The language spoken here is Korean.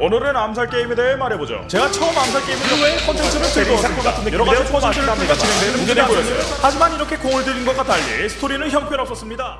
오늘은 암살 게임에 대해 말해보죠. 제가 처음 암살 게임을 왜 컨텐츠를 들고 왔습니다. 여러 가지 퍼즐들을 통해 진행되는 무대를 보였어요. 하지만 이렇게 공을 들인 것과 달리 스토리는 형편없었습니다.